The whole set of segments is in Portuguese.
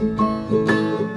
Música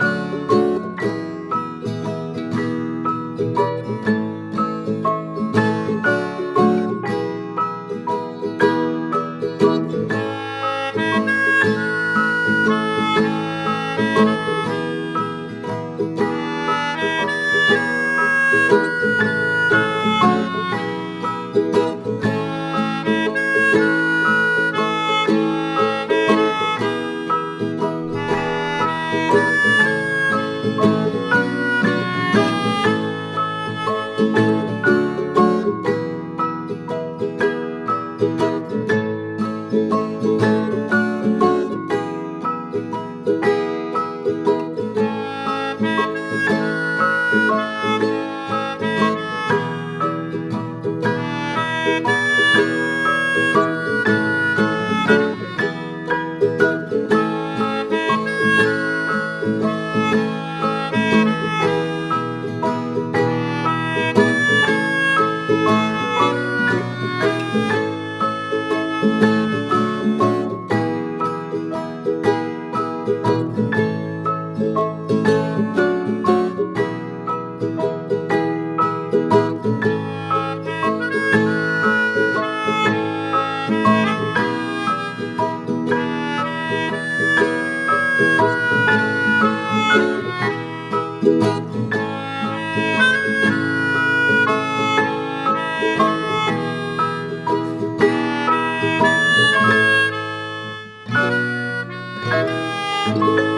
Música